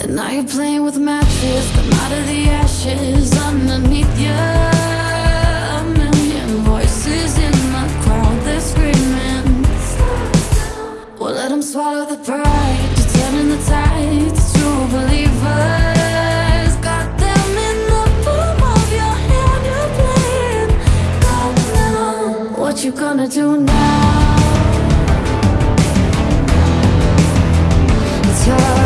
And now you're playing with matches, come out of the ashes underneath you. A million voices in the crowd, they're screaming. Well, let them swallow the pride, you're turning the tides. True believers, got them in the palm of your hand, you're playing. God now, what you gonna do now? It's your